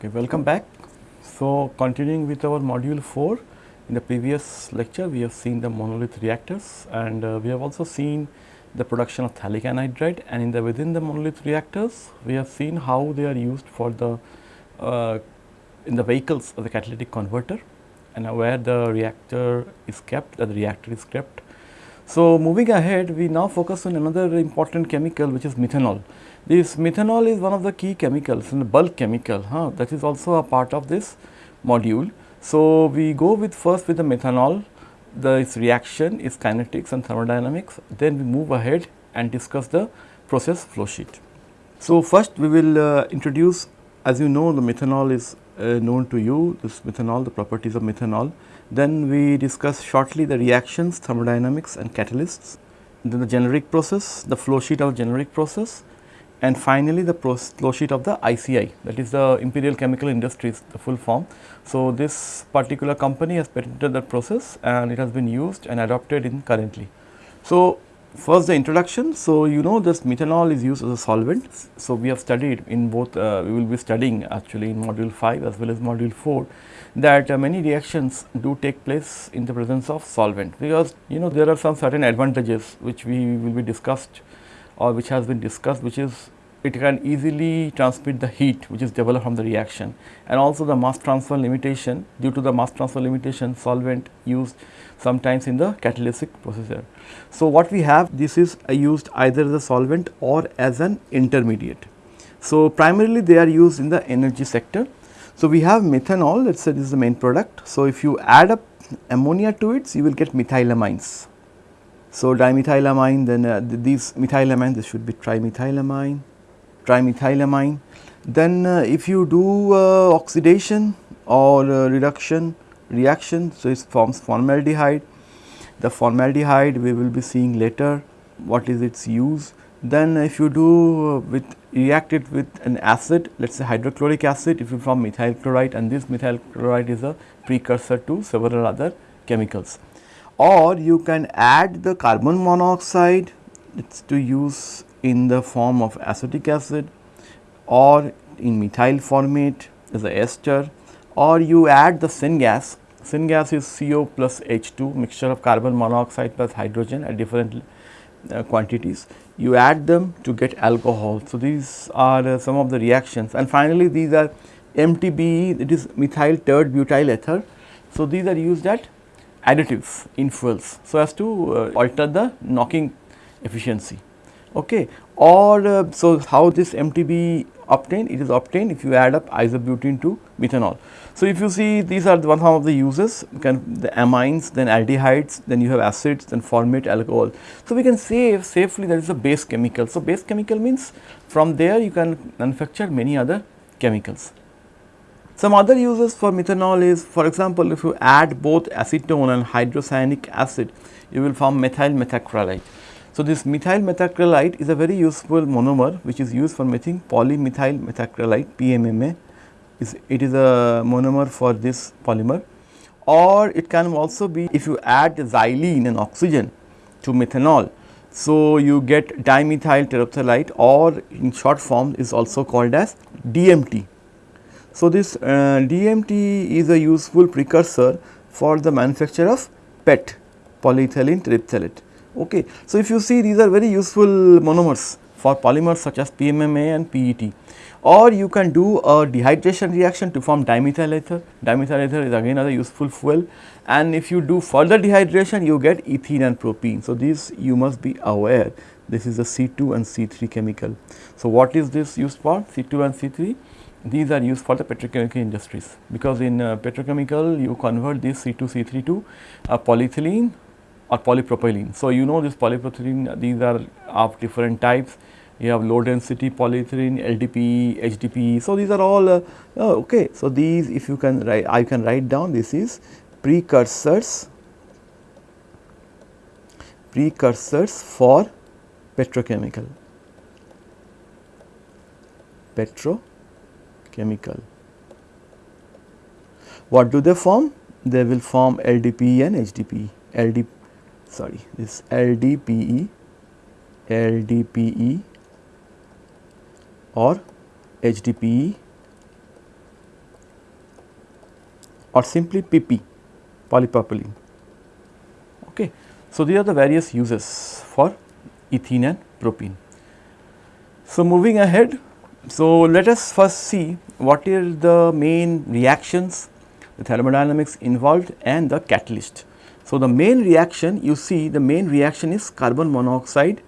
Okay, welcome back. So, continuing with our module 4, in the previous lecture we have seen the monolith reactors and uh, we have also seen the production of phthalic anhydride and in the within the monolith reactors we have seen how they are used for the uh, in the vehicles of the catalytic converter and uh, where the reactor is kept, the reactor is kept. So, moving ahead we now focus on another important chemical which is methanol. This methanol is one of the key chemicals and bulk chemical huh, that is also a part of this module. So, we go with first with the methanol the its reaction its kinetics and thermodynamics then we move ahead and discuss the process flow sheet. So, first we will uh, introduce as you know the methanol is uh, known to you this methanol the properties of methanol. Then we discuss shortly the reactions thermodynamics and catalysts then the generic process the flow sheet of generic process and finally the flow sheet of the ICI that is the Imperial Chemical Industries the full form. So, this particular company has patented that process and it has been used and adopted in currently. So, first the introduction. So, you know this methanol is used as a solvent. So, we have studied in both uh, we will be studying actually in module 5 as well as module 4 that uh, many reactions do take place in the presence of solvent because you know there are some certain advantages which we will be discussed or which has been discussed which is it can easily transmit the heat which is developed from the reaction and also the mass transfer limitation due to the mass transfer limitation solvent used sometimes in the catalytic procedure. So, what we have this is used either as a solvent or as an intermediate. So, primarily they are used in the energy sector. So, we have methanol let us say this is the main product. So, if you add up ammonia to it you will get methylamines so, dimethylamine then uh, th these methylamine this should be trimethylamine, trimethylamine. Then uh, if you do uh, oxidation or uh, reduction reaction, so it forms formaldehyde. The formaldehyde we will be seeing later what is its use. Then if you do uh, with react it with an acid let us say hydrochloric acid if you form methyl chloride and this methyl chloride is a precursor to several other chemicals or you can add the carbon monoxide it is to use in the form of acetic acid or in methyl formate as a ester or you add the syngas. Syngas is CO plus H2 mixture of carbon monoxide plus hydrogen at different uh, quantities. You add them to get alcohol. So, these are uh, some of the reactions and finally, these are MTBE it is methyl tert butyl ether. So, these are used at additives in fuels so as to uh, alter the knocking efficiency okay or uh, so how this MTB obtained it is obtained if you add up isobutene to methanol. So, if you see these are the one of the uses you can the amines then aldehydes then you have acids then formate alcohol. So, we can say safely that is a base chemical. So, base chemical means from there you can manufacture many other chemicals. Some other uses for methanol is for example, if you add both acetone and hydrocyanic acid, you will form methyl methacrylate. So, this methyl methacrylate is a very useful monomer which is used for making polymethyl methacrylate PMMA. it is a monomer for this polymer or it can also be if you add xylene and oxygen to methanol. So, you get dimethyl terephthalate or in short form is also called as DMT. So, this uh, DMT is a useful precursor for the manufacture of PET polyethylene terephthalate. Okay. So, if you see these are very useful monomers for polymers such as PMMA and PET or you can do a dehydration reaction to form dimethyl ether. Dimethyl ether is again another useful fuel and if you do further dehydration you get ethene and propene. So, this you must be aware this is a C2 and C3 chemical. So, what is this used for C2 and C3? These are used for the petrochemical industries because in uh, petrochemical you convert this C2 C3 to uh, polyethylene or polypropylene. So, you know this polypropylene these are of different types you have low density polyethylene, LDPE, HDPE. So, these are all uh, oh, okay. So, these if you can write I can write down this is precursors precursors for petrochemical petro chemical. What do they form? They will form LDPE and HDPE, LD sorry this LDPE, LDPE or HDPE or simply PP polypropylene. Okay. So, these are the various uses for ethene and propene. So, moving ahead, so let us first see what are the main reactions, the thermodynamics involved and the catalyst. So, the main reaction you see the main reaction is carbon monoxide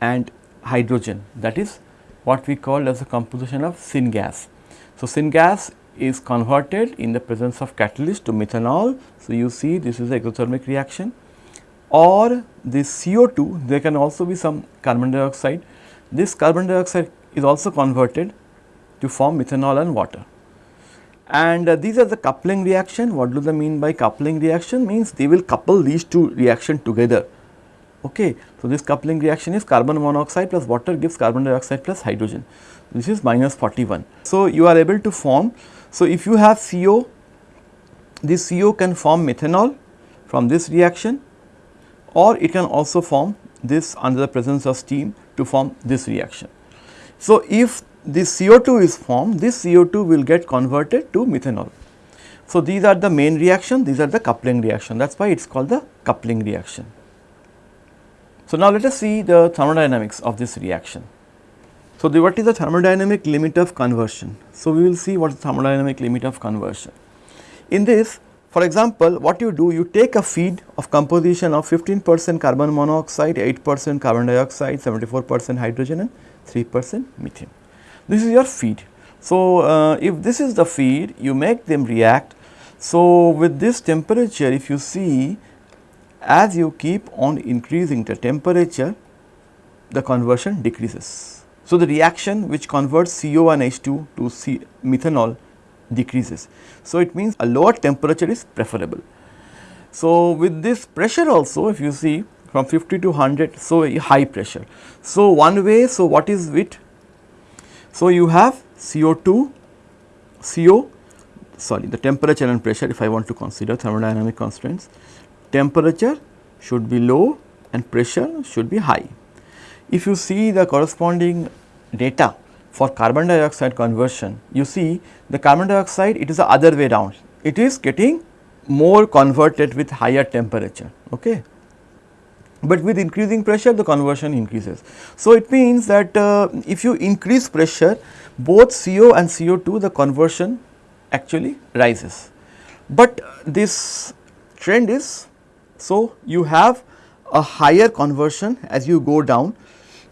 and hydrogen that is what we call as a composition of syngas. So, syngas is converted in the presence of catalyst to methanol. So, you see this is the exothermic reaction or this CO2 there can also be some carbon dioxide. This carbon dioxide is also converted to form methanol and water. And uh, these are the coupling reaction. What do they mean by coupling reaction? Means they will couple these two reaction together. Okay. So, this coupling reaction is carbon monoxide plus water gives carbon dioxide plus hydrogen. This is minus 41. So, you are able to form. So, if you have CO, this CO can form methanol from this reaction or it can also form this under the presence of steam to form this reaction. So, if this CO2 is formed, this CO2 will get converted to methanol. So, these are the main reaction, these are the coupling reaction that is why it is called the coupling reaction. So, now let us see the thermodynamics of this reaction. So, the, what is the thermodynamic limit of conversion? So, we will see what is the thermodynamic limit of conversion. In this for example, what you do you take a feed of composition of 15 percent carbon monoxide, 8 percent carbon dioxide, 74 percent hydrogen and 3 percent methane. This is your feed. So, uh, if this is the feed you make them react. So, with this temperature if you see as you keep on increasing the temperature the conversion decreases. So, the reaction which converts CO and H2 to C methanol decreases. So, it means a lower temperature is preferable. So, with this pressure also if you see from 50 to 100, so high pressure. So, one way, so what is it? So, you have CO2, CO, sorry the temperature and pressure if I want to consider thermodynamic constraints, temperature should be low and pressure should be high. If you see the corresponding data for carbon dioxide conversion, you see the carbon dioxide it is the other way down. It is getting more converted with higher temperature. Okay. But with increasing pressure the conversion increases. So, it means that uh, if you increase pressure both CO and CO2 the conversion actually rises. But this trend is so you have a higher conversion as you go down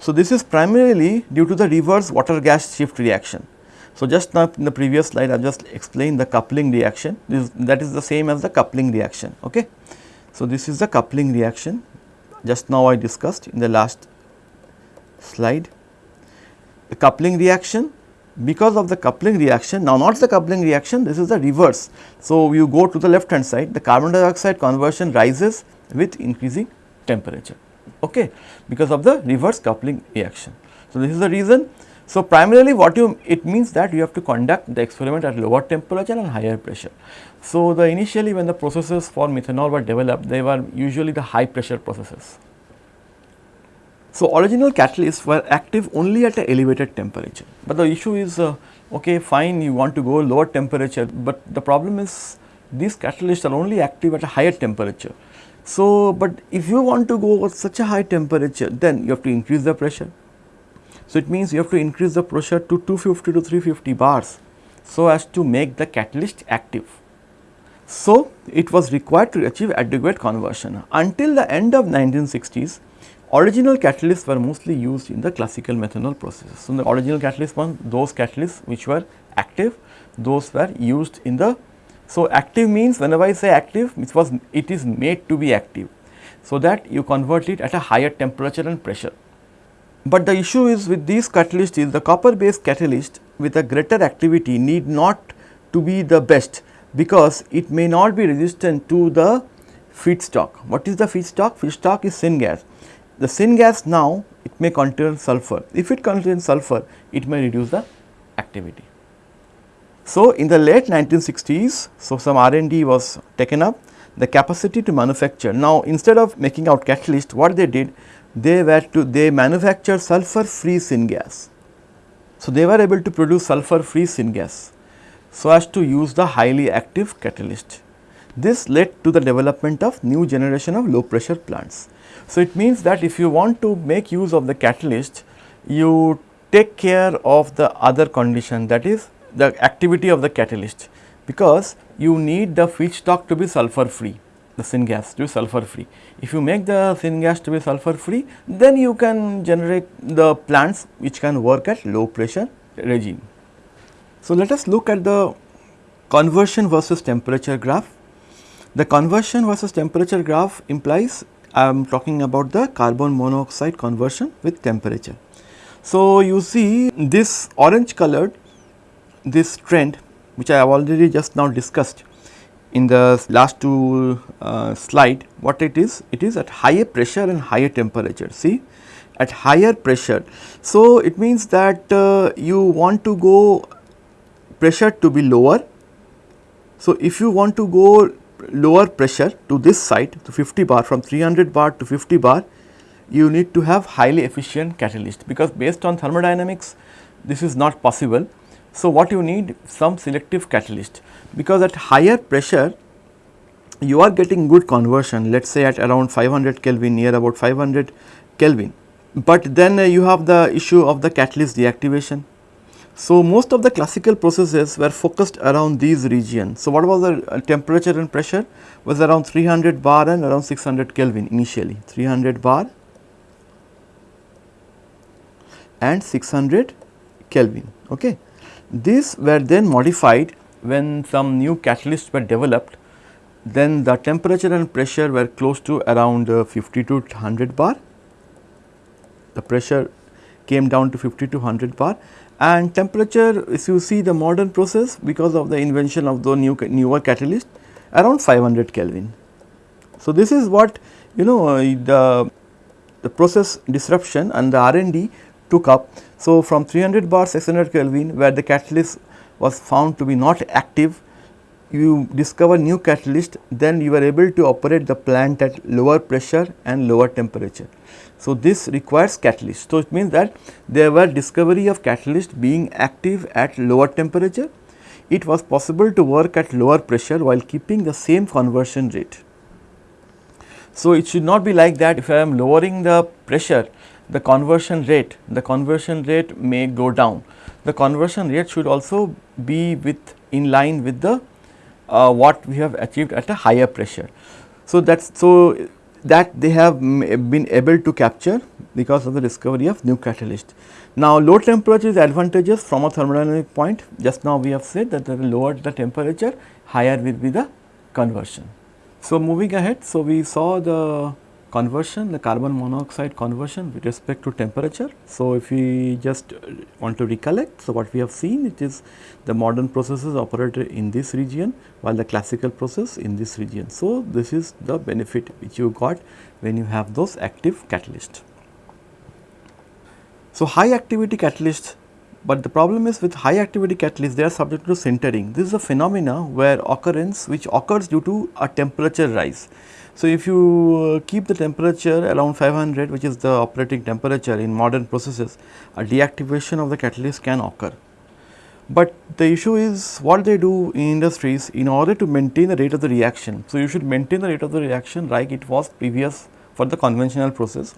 so, this is primarily due to the reverse water gas shift reaction. So, just now in the previous slide I just explained the coupling reaction this, that is the same as the coupling reaction. Okay. So, this is the coupling reaction just now I discussed in the last slide. The coupling reaction because of the coupling reaction now not the coupling reaction this is the reverse. So, you go to the left hand side the carbon dioxide conversion rises with increasing temperature okay, because of the reverse coupling reaction. So, this is the reason. So, primarily what you it means that you have to conduct the experiment at lower temperature and higher pressure. So, the initially when the processes for methanol were developed they were usually the high pressure processes. So, original catalysts were active only at a elevated temperature, but the issue is uh, okay fine you want to go lower temperature, but the problem is these catalysts are only active at a higher temperature. So, but if you want to go with such a high temperature then you have to increase the pressure. So, it means you have to increase the pressure to 250 to 350 bars so as to make the catalyst active. So, it was required to achieve adequate conversion. Until the end of 1960s, original catalysts were mostly used in the classical methanol processes. So, the original catalysts were those catalysts which were active, those were used in the so, active means whenever I say active it was it is made to be active. So, that you convert it at a higher temperature and pressure. But the issue is with these catalysts is the copper based catalyst with a greater activity need not to be the best because it may not be resistant to the feedstock. What is the feedstock? Feedstock is syngas. The syngas now it may contain sulfur. If it contains sulfur, it may reduce the activity. So, in the late 1960s, so some R&D was taken up the capacity to manufacture. Now, instead of making out catalyst, what they did, they were to they manufacture sulfur free syngas. So, they were able to produce sulfur free syngas. so as to use the highly active catalyst. This led to the development of new generation of low pressure plants. So, it means that if you want to make use of the catalyst, you take care of the other condition that is the activity of the catalyst because you need the feedstock to be sulfur free the syngas to be sulfur free. If you make the syngas to be sulfur free then you can generate the plants which can work at low pressure regime. So, let us look at the conversion versus temperature graph. The conversion versus temperature graph implies I am talking about the carbon monoxide conversion with temperature. So, you see this orange colored this trend which I have already just now discussed in the last two uh, slide what it is it is at higher pressure and higher temperature see at higher pressure. So, it means that uh, you want to go pressure to be lower. So, if you want to go lower pressure to this side to 50 bar from 300 bar to 50 bar you need to have highly efficient catalyst because based on thermodynamics this is not possible. So, what you need some selective catalyst because at higher pressure you are getting good conversion let us say at around 500 Kelvin near about 500 Kelvin. But then uh, you have the issue of the catalyst deactivation. So, most of the classical processes were focused around these regions. So, what was the uh, temperature and pressure was around 300 bar and around 600 Kelvin initially 300 bar and 600 Kelvin. Okay. These were then modified when some new catalysts were developed, then the temperature and pressure were close to around uh, 50 to 100 bar. The pressure came down to 50 to 100 bar and temperature if you see the modern process because of the invention of the new newer catalyst around 500 Kelvin. So, this is what you know uh, the, the process disruption and the R&D took up. So, from 300 bar 600 Kelvin where the catalyst was found to be not active, you discover new catalyst then you are able to operate the plant at lower pressure and lower temperature. So, this requires catalyst. So, it means that there were discovery of catalyst being active at lower temperature. It was possible to work at lower pressure while keeping the same conversion rate. So, it should not be like that if I am lowering the pressure the conversion rate, the conversion rate may go down. The conversion rate should also be with in line with the uh, what we have achieved at a higher pressure. So, that is so that they have been able to capture because of the discovery of new catalyst. Now, low temperature is advantageous from a thermodynamic point just now we have said that the lower the temperature higher will be the conversion. So, moving ahead, so we saw the conversion, the carbon monoxide conversion with respect to temperature. So, if we just uh, want to recollect, so what we have seen it is the modern processes operated in this region while the classical process in this region. So, this is the benefit which you got when you have those active catalysts. So, high activity catalysts but the problem is with high activity catalysts they are subject to sintering. This is a phenomena where occurrence which occurs due to a temperature rise. So, if you uh, keep the temperature around 500 which is the operating temperature in modern processes, a deactivation of the catalyst can occur. But the issue is what they do in industries in order to maintain the rate of the reaction. So, you should maintain the rate of the reaction like it was previous for the conventional process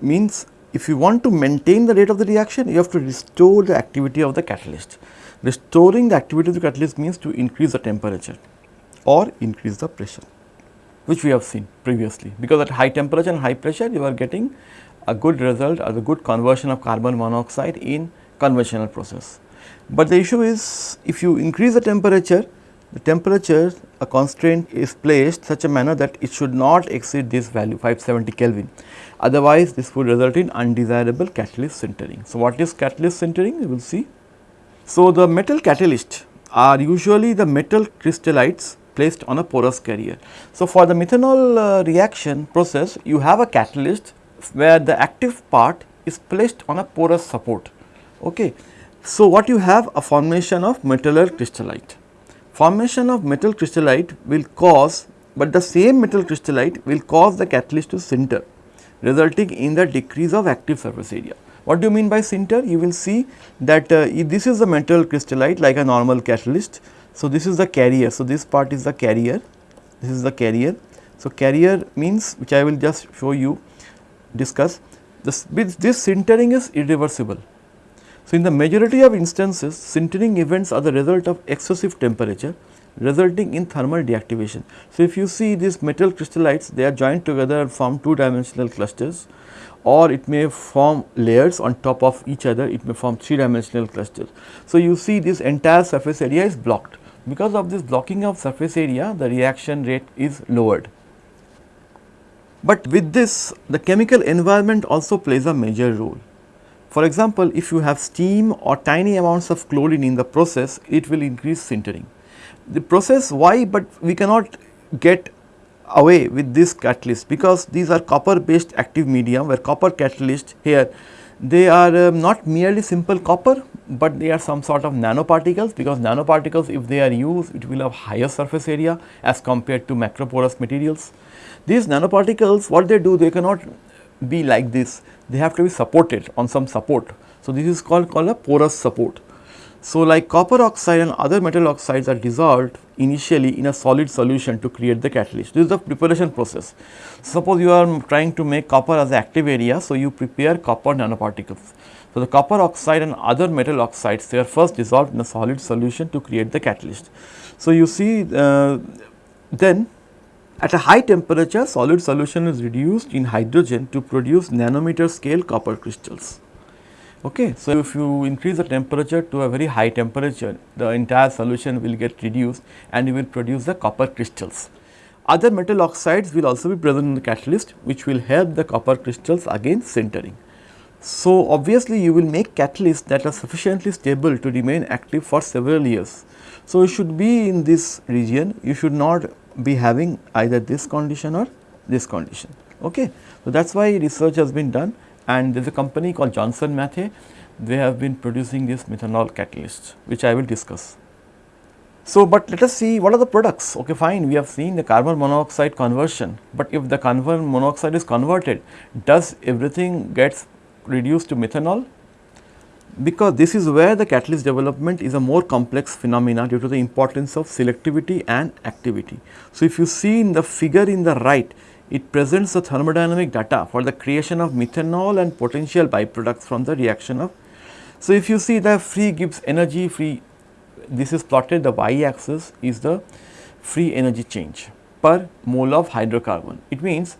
means if you want to maintain the rate of the reaction you have to restore the activity of the catalyst. Restoring the activity of the catalyst means to increase the temperature or increase the pressure which we have seen previously because at high temperature and high pressure you are getting a good result or a good conversion of carbon monoxide in conventional process. But the issue is if you increase the temperature, the temperature a constraint is placed such a manner that it should not exceed this value 570 Kelvin. Otherwise, this would result in undesirable catalyst sintering. So, what is catalyst sintering? We will see. So, the metal catalyst are usually the metal crystallites placed on a porous carrier. So, for the methanol uh, reaction process you have a catalyst where the active part is placed on a porous support. Okay. So, what you have a formation of metallar crystallite. Formation of metal crystallite will cause, but the same metal crystallite will cause the catalyst to sinter resulting in the decrease of active surface area. What do you mean by sinter? You will see that uh, this is a metal crystallite like a normal catalyst. So, this is the carrier. So, this part is the carrier, this is the carrier. So, carrier means which I will just show you discuss this, this sintering is irreversible. So, in the majority of instances sintering events are the result of excessive temperature resulting in thermal deactivation. So, if you see these metal crystallites they are joined together and form two dimensional clusters or it may form layers on top of each other, it may form three dimensional clusters. So, you see this entire surface area is blocked. Because of this blocking of surface area, the reaction rate is lowered. But with this, the chemical environment also plays a major role. For example, if you have steam or tiny amounts of chlorine in the process, it will increase sintering. The process why, but we cannot get away with this catalyst because these are copper based active medium where copper catalyst here they are um, not merely simple copper, but they are some sort of nanoparticles because nanoparticles if they are used it will have higher surface area as compared to macroporous materials. These nanoparticles what they do they cannot be like this they have to be supported on some support. So, this is called, called a porous support. So, like copper oxide and other metal oxides are dissolved initially in a solid solution to create the catalyst. This is the preparation process. Suppose you are trying to make copper as active area, so you prepare copper nanoparticles. So, the copper oxide and other metal oxides they are first dissolved in a solid solution to create the catalyst. So, you see uh, then at a high temperature solid solution is reduced in hydrogen to produce nanometer scale copper crystals. Okay. So, if you increase the temperature to a very high temperature, the entire solution will get reduced and you will produce the copper crystals. Other metal oxides will also be present in the catalyst which will help the copper crystals against sintering. So, obviously you will make catalysts that are sufficiently stable to remain active for several years. So, you should be in this region, you should not be having either this condition or this condition. Okay. So, that is why research has been done and there is a company called Johnson Matthey, they have been producing this methanol catalyst which I will discuss. So, but let us see what are the products, okay fine we have seen the carbon monoxide conversion, but if the carbon monoxide is converted does everything gets reduced to methanol? Because this is where the catalyst development is a more complex phenomena due to the importance of selectivity and activity. So, if you see in the figure in the right it presents the thermodynamic data for the creation of methanol and potential byproducts from the reaction of. So, if you see the free Gibbs energy free, this is plotted the y axis is the free energy change per mole of hydrocarbon. It means,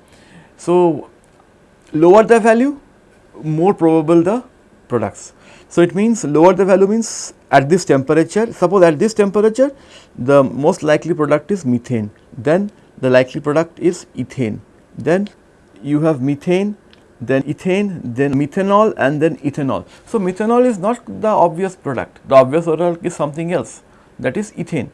so lower the value more probable the products. So, it means lower the value means at this temperature, suppose at this temperature the most likely product is methane, then the likely product is ethane. Then you have methane, then ethane, then methanol and then ethanol. So, methanol is not the obvious product, the obvious product is something else that is ethane.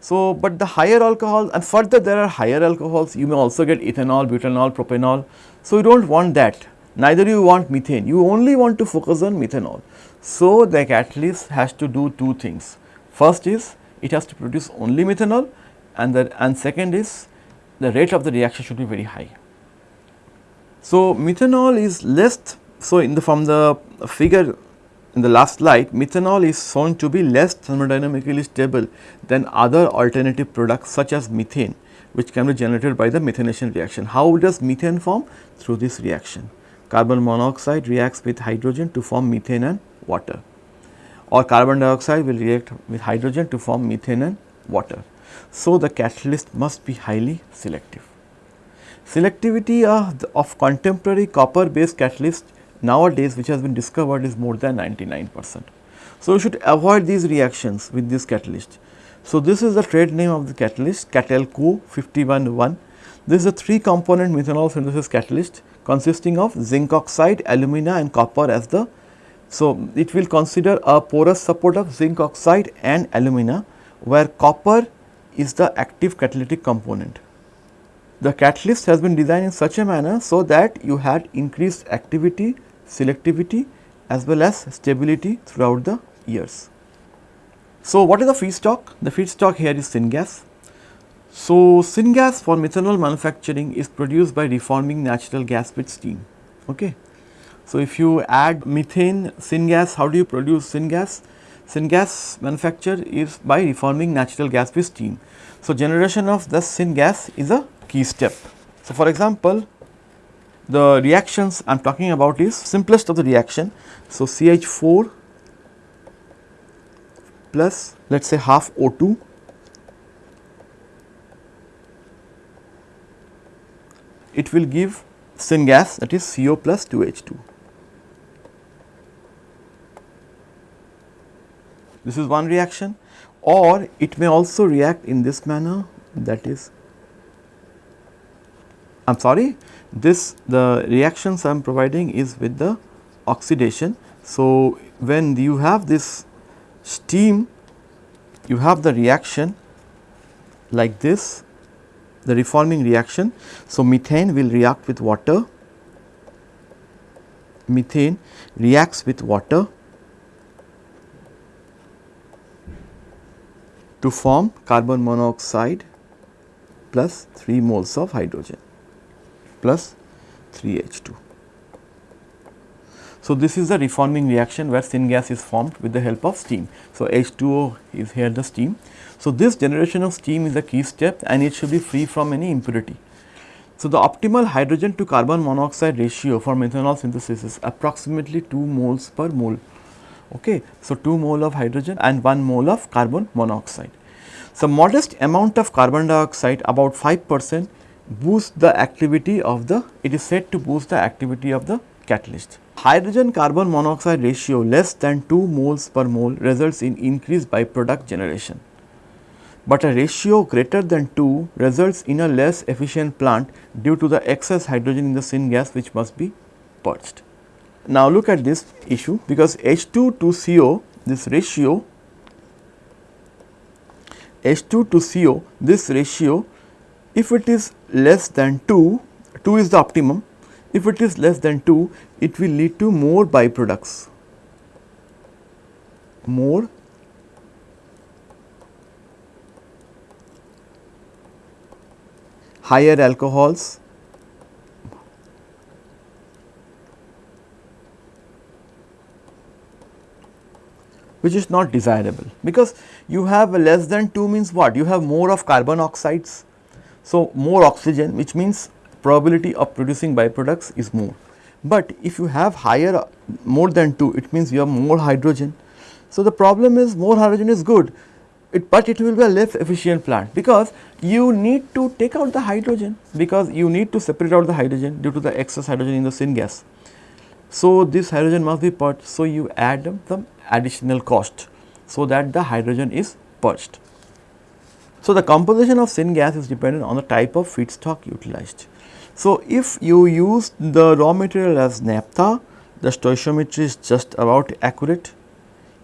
So, but the higher alcohol and further there are higher alcohols you may also get ethanol, butanol, propanol. So, you do not want that neither you want methane you only want to focus on methanol. So, the catalyst has to do two things first is it has to produce only methanol and the and second is the rate of the reaction should be very high. So, methanol is less, so in the from the figure in the last slide, methanol is shown to be less thermodynamically stable than other alternative products such as methane which can be generated by the methanation reaction. How does methane form? Through this reaction. Carbon monoxide reacts with hydrogen to form methane and water or carbon dioxide will react with hydrogen to form methane and water. So, the catalyst must be highly selective. Selectivity of, the, of contemporary copper based catalyst nowadays which has been discovered is more than 99 percent. So, you should avoid these reactions with this catalyst. So, this is the trade name of the catalyst KATALCO 511. This is a 3 component methanol synthesis catalyst consisting of zinc oxide, alumina and copper as the. So, it will consider a porous support of zinc oxide and alumina where copper is the active catalytic component. The catalyst has been designed in such a manner so that you had increased activity, selectivity as well as stability throughout the years. So, what is the feedstock? The feedstock here is syngas. So, syngas for methanol manufacturing is produced by reforming natural gas with steam. Okay. So, if you add methane syngas, how do you produce syngas? Syngas manufacture is by reforming natural gas with steam. So, generation of the syngas is a key step. So, for example, the reactions I am talking about is simplest of the reaction. So, CH4 plus let us say half O2 it will give syngas that is CO plus 2H2. This is one reaction or it may also react in this manner that is I am sorry this the reactions I am providing is with the oxidation. So, when you have this steam you have the reaction like this the reforming reaction. So, methane will react with water, methane reacts with water to form carbon monoxide plus 3 moles of hydrogen plus 3 H2. So, this is the reforming reaction where syngas is formed with the help of steam. So, H2O is here the steam. So, this generation of steam is a key step and it should be free from any impurity. So, the optimal hydrogen to carbon monoxide ratio for methanol synthesis is approximately 2 moles per mole Okay. So, 2 mole of hydrogen and 1 mole of carbon monoxide. So, modest amount of carbon dioxide about 5 percent boosts the activity of the it is said to boost the activity of the catalyst. Hydrogen carbon monoxide ratio less than 2 moles per mole results in increased byproduct generation, but a ratio greater than 2 results in a less efficient plant due to the excess hydrogen in the syngas which must be purged. Now, look at this issue because H2 to CO this ratio H2 to CO this ratio if it is less than 2, 2 is the optimum if it is less than 2 it will lead to more byproducts, more higher alcohols, which is not desirable because you have less than 2 means what? You have more of carbon oxides. So, more oxygen which means probability of producing byproducts is more. But if you have higher more than 2 it means you have more hydrogen. So, the problem is more hydrogen is good, it, but it will be a less efficient plant because you need to take out the hydrogen because you need to separate out the hydrogen due to the excess hydrogen in the syngas. So, this hydrogen must be purged. So, you add some additional cost so that the hydrogen is purged. So, the composition of syngas is dependent on the type of feedstock utilized. So, if you use the raw material as naphtha, the stoichiometry is just about accurate.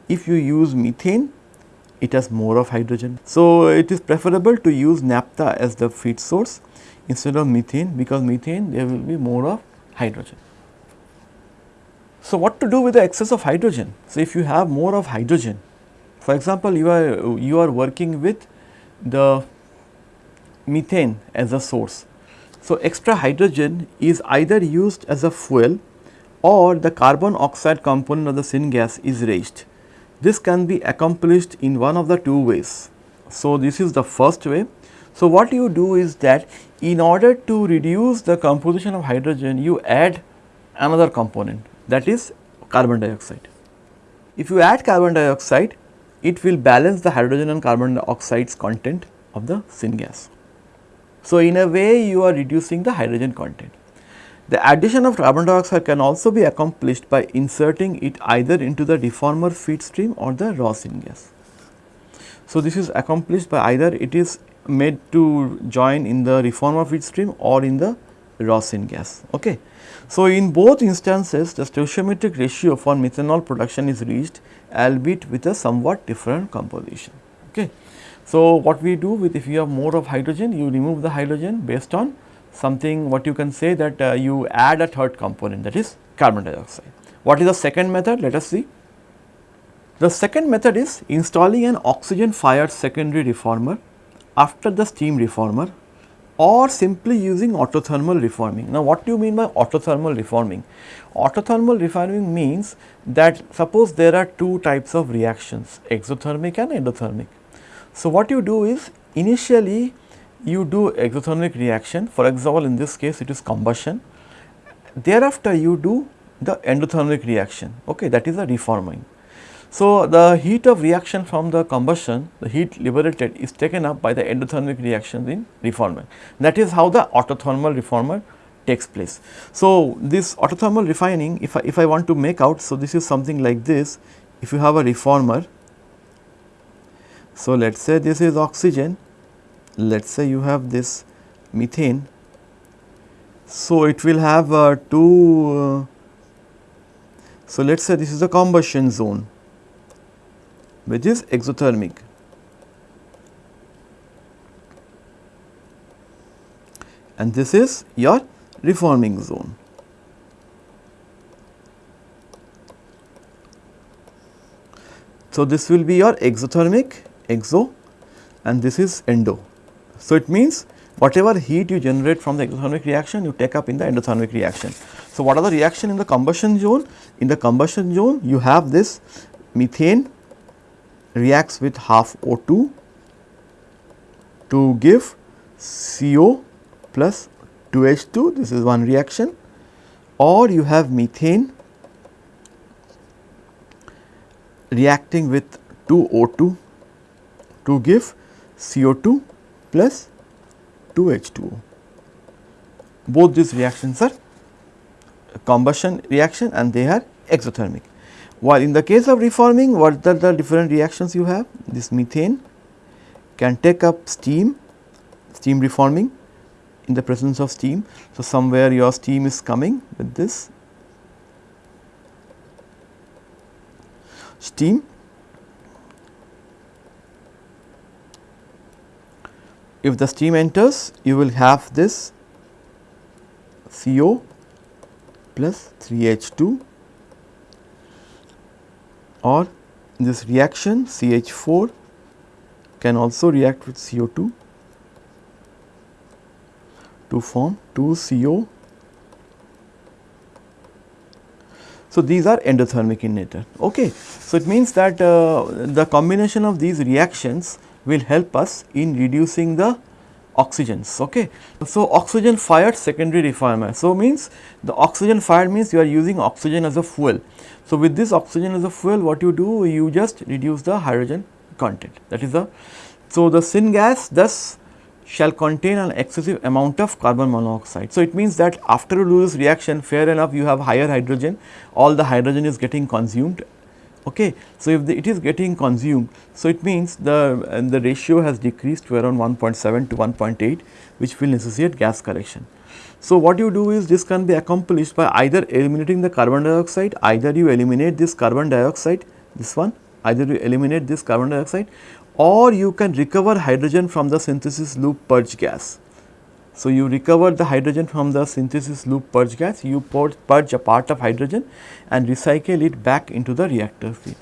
If you use methane, it has more of hydrogen. So, it is preferable to use naphtha as the feed source instead of methane because methane there will be more of hydrogen. So, what to do with the excess of hydrogen? So, if you have more of hydrogen, for example, you are you are working with the methane as a source. So, extra hydrogen is either used as a fuel or the carbon oxide component of the syngas is raised. This can be accomplished in one of the two ways. So, this is the first way. So, what you do is that in order to reduce the composition of hydrogen, you add another component that is carbon dioxide. If you add carbon dioxide, it will balance the hydrogen and carbon dioxide's content of the syngas. So, in a way you are reducing the hydrogen content. The addition of carbon dioxide can also be accomplished by inserting it either into the reformer feed stream or the raw syngas. So, this is accomplished by either it is made to join in the reformer feed stream or in the raw syngas. Okay. So, in both instances the stoichiometric ratio for methanol production is reached albeit with a somewhat different composition. Okay. So, what we do with if you have more of hydrogen you remove the hydrogen based on something what you can say that uh, you add a third component that is carbon dioxide. What is the second method? Let us see. The second method is installing an oxygen fired secondary reformer after the steam reformer or simply using autothermal reforming. Now, what do you mean by autothermal reforming? Autothermal reforming means that suppose there are two types of reactions exothermic and endothermic. So, what you do is initially you do exothermic reaction for example, in this case it is combustion thereafter you do the endothermic reaction okay that is a reforming. So, the heat of reaction from the combustion, the heat liberated is taken up by the endothermic reactions in reformer. That is how the autothermal reformer takes place. So, this autothermal refining if I, if I want to make out, so this is something like this, if you have a reformer, so let us say this is oxygen, let us say you have this methane, so it will have uh, two, uh, so let us say this is the combustion zone which is exothermic. And this is your reforming zone. So, this will be your exothermic exo and this is endo. So, it means whatever heat you generate from the exothermic reaction you take up in the endothermic reaction. So, what are the reaction in the combustion zone? In the combustion zone you have this methane reacts with half O2 to give CO plus 2H2 this is one reaction or you have methane reacting with 2O2 to give CO2 plus 2H2O. Both these reactions are combustion reaction and they are exothermic. While in the case of reforming what are the different reactions you have? This methane can take up steam, steam reforming in the presence of steam. So, somewhere your steam is coming with this steam. If the steam enters you will have this CO plus 3H2 or this reaction CH4 can also react with CO2 to form 2CO. So, these are endothermic in nature. Okay. So, it means that uh, the combination of these reactions will help us in reducing the oxygens. Okay. So, oxygen fired secondary reformer. So, means the oxygen fired means you are using oxygen as a fuel. So, with this oxygen as a fuel what you do you just reduce the hydrogen content that is the. So, the syngas thus shall contain an excessive amount of carbon monoxide. So, it means that after you do this reaction fair enough you have higher hydrogen all the hydrogen is getting consumed. Okay. So, if the, it is getting consumed so it means the the ratio has decreased to around 1.7 to 1.8 which will necessitate gas correction. So, what you do is this can be accomplished by either eliminating the carbon dioxide, either you eliminate this carbon dioxide, this one, either you eliminate this carbon dioxide or you can recover hydrogen from the synthesis loop purge gas. So, you recover the hydrogen from the synthesis loop purge gas, you purge a part of hydrogen and recycle it back into the reactor feed.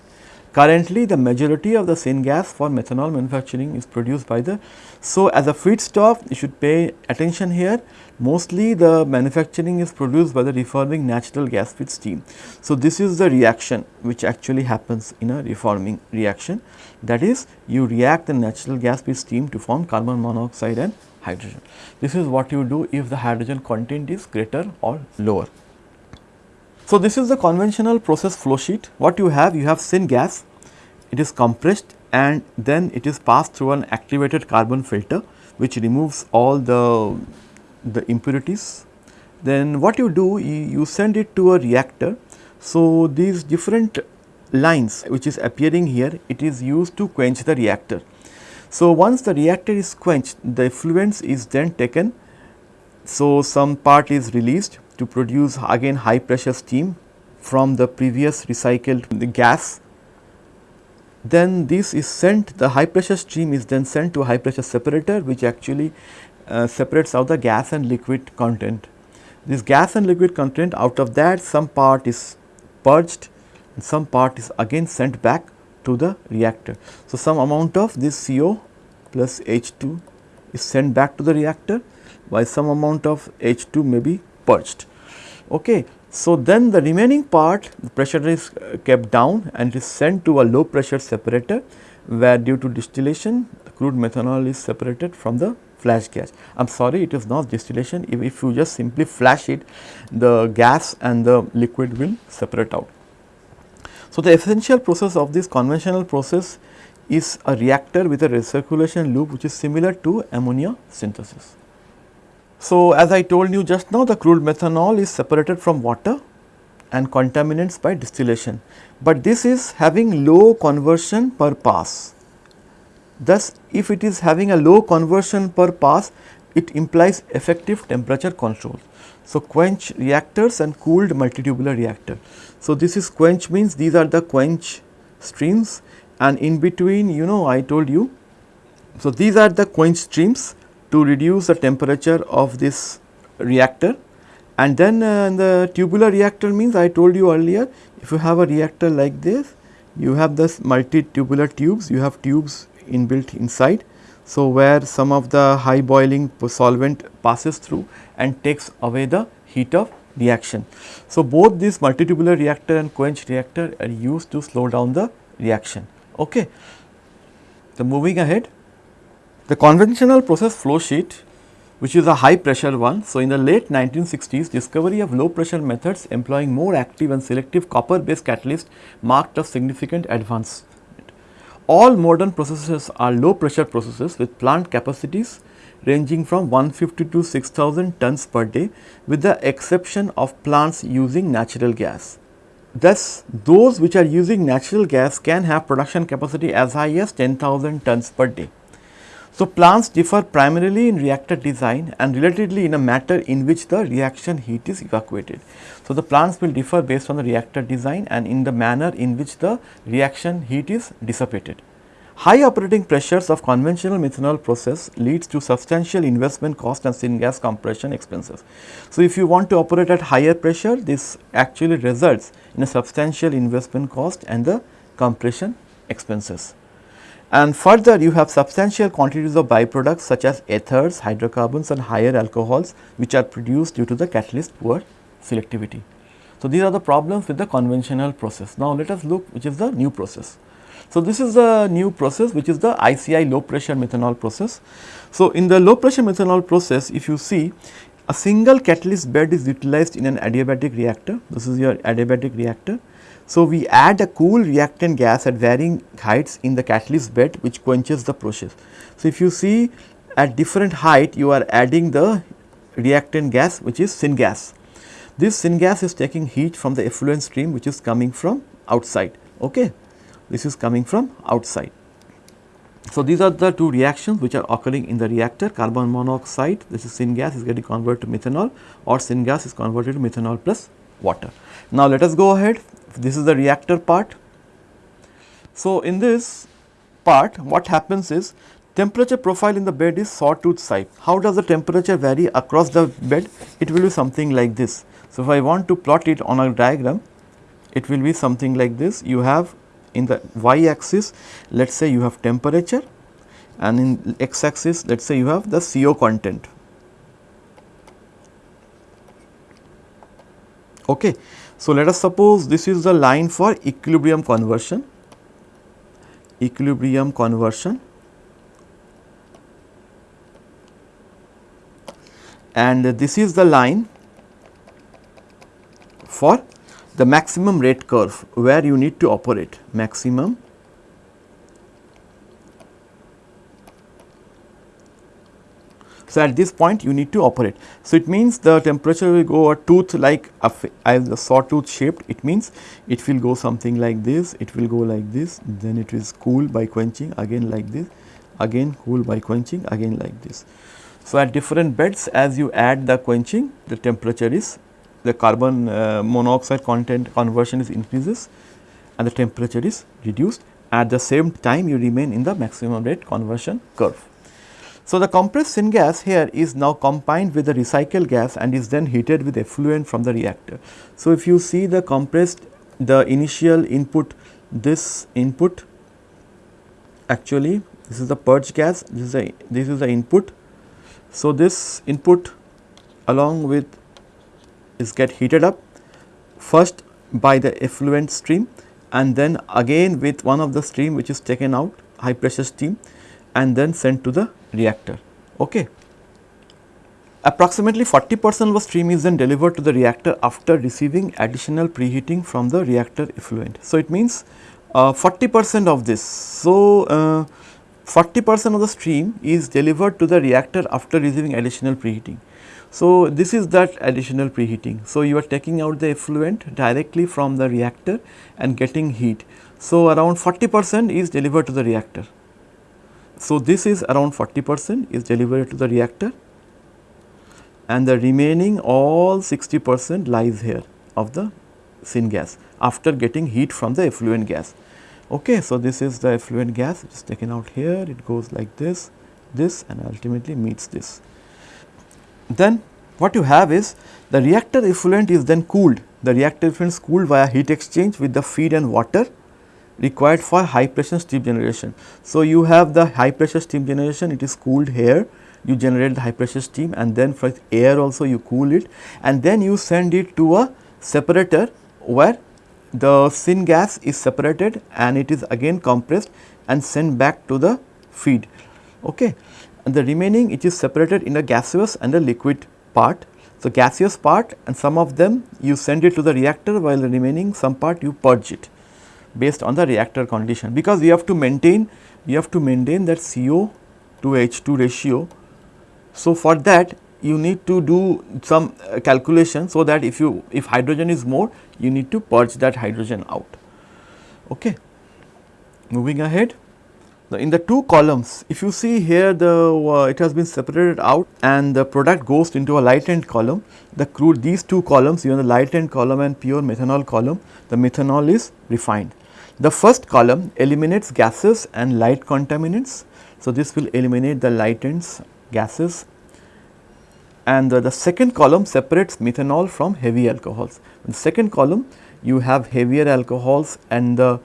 Currently, the majority of the syngas for methanol manufacturing is produced by the. So, as a feedstock, you should pay attention here. Mostly the manufacturing is produced by the reforming natural gas with steam. So, this is the reaction which actually happens in a reforming reaction. That is, you react the natural gas with steam to form carbon monoxide and hydrogen. This is what you do if the hydrogen content is greater or lower. So, this is the conventional process flow sheet. What you have? You have syngas, it is compressed and then it is passed through an activated carbon filter which removes all the, the impurities. Then what you do? You, you send it to a reactor. So, these different lines which is appearing here, it is used to quench the reactor. So, once the reactor is quenched, the effluents is then taken. So, some part is released to produce again high pressure steam from the previous recycled gas. Then this is sent the high pressure stream is then sent to a high pressure separator which actually uh, separates out the gas and liquid content. This gas and liquid content out of that some part is purged and some part is again sent back to the reactor. So, some amount of this CO plus H2 is sent back to the reactor by some amount of H2 may be purged. Okay. So, then the remaining part the pressure is uh, kept down and is sent to a low pressure separator where due to distillation the crude methanol is separated from the flash gas. I am sorry it is not distillation if, if you just simply flash it the gas and the liquid will separate out. So, the essential process of this conventional process is a reactor with a recirculation loop which is similar to ammonia synthesis. So, as I told you just now the crude methanol is separated from water and contaminants by distillation, but this is having low conversion per pass. Thus, if it is having a low conversion per pass, it implies effective temperature control. So, quench reactors and cooled multitubular reactor. So, this is quench means these are the quench streams and in between you know I told you. So, these are the quench streams to reduce the temperature of this reactor and then uh, the tubular reactor means I told you earlier if you have a reactor like this you have this multi tubular tubes you have tubes inbuilt inside. So, where some of the high boiling solvent passes through and takes away the heat of reaction. So, both this multitubular reactor and quench reactor are used to slow down the reaction. Okay. So, moving ahead the conventional process flow sheet which is a high pressure one. So, in the late 1960s discovery of low pressure methods employing more active and selective copper based catalyst marked a significant advance. All modern processes are low pressure processes with plant capacities ranging from 150 to 6000 tons per day with the exception of plants using natural gas. Thus, those which are using natural gas can have production capacity as high as 10,000 tons per day. So, plants differ primarily in reactor design and relatively in a matter in which the reaction heat is evacuated. So, the plants will differ based on the reactor design and in the manner in which the reaction heat is dissipated. High operating pressures of conventional methanol process leads to substantial investment cost and syngas compression expenses. So, if you want to operate at higher pressure this actually results in a substantial investment cost and the compression expenses. And further you have substantial quantities of byproducts such as ethers, hydrocarbons and higher alcohols which are produced due to the catalyst poor selectivity. So, these are the problems with the conventional process. Now, let us look which is the new process. So, this is a new process which is the ICI low pressure methanol process. So, in the low pressure methanol process if you see a single catalyst bed is utilized in an adiabatic reactor, this is your adiabatic reactor. So, we add a cool reactant gas at varying heights in the catalyst bed which quenches the process. So, if you see at different height you are adding the reactant gas which is syngas. This syngas is taking heat from the effluent stream which is coming from outside. Okay this is coming from outside. So, these are the two reactions which are occurring in the reactor carbon monoxide this is syngas is getting converted to methanol or syngas is converted to methanol plus water. Now, let us go ahead this is the reactor part. So, in this part what happens is temperature profile in the bed is sawtooth shape. How does the temperature vary across the bed? It will be something like this. So, if I want to plot it on a diagram it will be something like this you have in the y axis let us say you have temperature and in x axis let us say you have the CO content. Okay. So, let us suppose this is the line for equilibrium conversion, equilibrium conversion and this is the line for the maximum rate curve where you need to operate. Maximum. So, at this point you need to operate. So, it means the temperature will go a tooth like a as a sawtooth shaped. It means it will go something like this, it will go like this, then it is cool by quenching. Again like this, again cool by quenching. Again like this. So, at different beds as you add the quenching the temperature is the carbon uh, monoxide content conversion is increases and the temperature is reduced at the same time you remain in the maximum rate conversion curve. So, the compressed syngas here is now combined with the recycled gas and is then heated with effluent from the reactor. So, if you see the compressed the initial input this input actually this is the purge gas this is the this is the input So, this input along with is get heated up first by the effluent stream and then again with one of the stream which is taken out high pressure steam and then sent to the reactor. Okay. Approximately 40 percent of the stream is then delivered to the reactor after receiving additional preheating from the reactor effluent. So, it means uh, 40 percent of this. So, uh, 40 percent of the stream is delivered to the reactor after receiving additional preheating. So, this is that additional preheating. So, you are taking out the effluent directly from the reactor and getting heat. So, around 40 percent is delivered to the reactor. So, this is around 40 percent is delivered to the reactor and the remaining all 60 percent lies here of the syngas after getting heat from the effluent gas. Okay, so, this is the effluent gas it is taken out here it goes like this, this and ultimately meets this then what you have is the reactor effluent is then cooled. The reactor effluent is cooled via heat exchange with the feed and water required for high pressure steam generation. So, you have the high pressure steam generation it is cooled here you generate the high pressure steam and then for air also you cool it and then you send it to a separator where the syngas is separated and it is again compressed and sent back to the feed. Okay and the remaining it is separated in a gaseous and a liquid part. So, gaseous part and some of them you send it to the reactor while the remaining some part you purge it based on the reactor condition because we have to maintain we have to maintain that CO to H2 ratio. So, for that you need to do some uh, calculation so that if you if hydrogen is more you need to purge that hydrogen out. Okay. Moving ahead in the two columns if you see here the uh, it has been separated out and the product goes into a light end column the crude these two columns even the light end column and pure methanol column the methanol is refined. The first column eliminates gases and light contaminants. So, this will eliminate the light ends gases and the, the second column separates methanol from heavy alcohols. In the second column you have heavier alcohols and the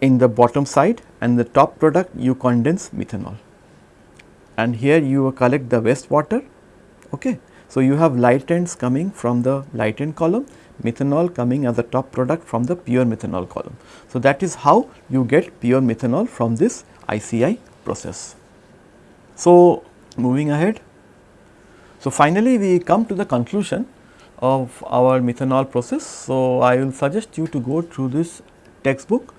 in the bottom side and the top product you condense methanol and here you collect the waste water. Okay. So, you have light ends coming from the light end column, methanol coming as the top product from the pure methanol column. So, that is how you get pure methanol from this ICI process. So, moving ahead. So, finally, we come to the conclusion of our methanol process. So, I will suggest you to go through this textbook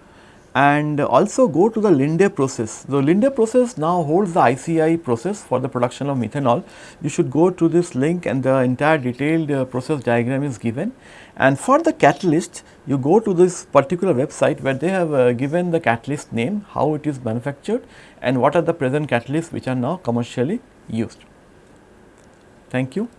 and also go to the Linde process. The Linde process now holds the ICI process for the production of methanol. You should go to this link and the entire detailed uh, process diagram is given. And for the catalyst, you go to this particular website where they have uh, given the catalyst name, how it is manufactured and what are the present catalysts which are now commercially used. Thank you.